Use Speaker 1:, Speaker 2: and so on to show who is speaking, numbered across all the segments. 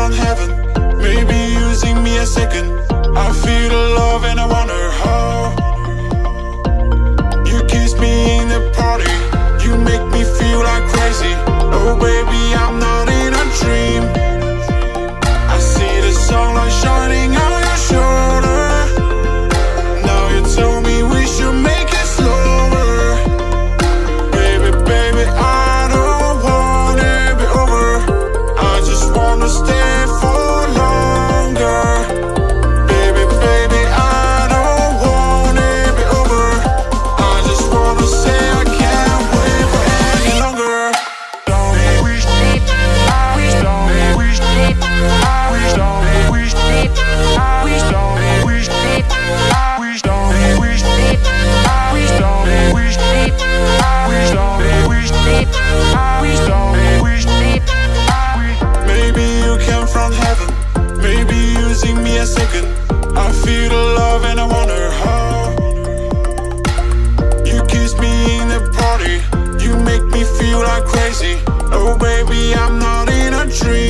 Speaker 1: from heaven. Maybe using me a second. I feel Give me a second. I feel the love and I wonder how You kiss me in the party. You make me feel like crazy. Oh baby, I'm not in a dream.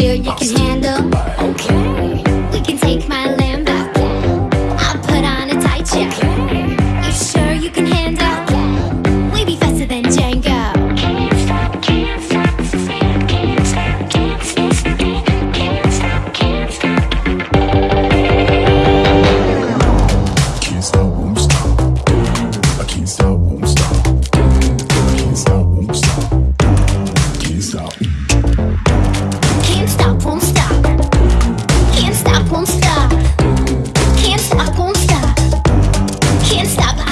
Speaker 2: you
Speaker 3: can handle. Okay.
Speaker 2: can't stop.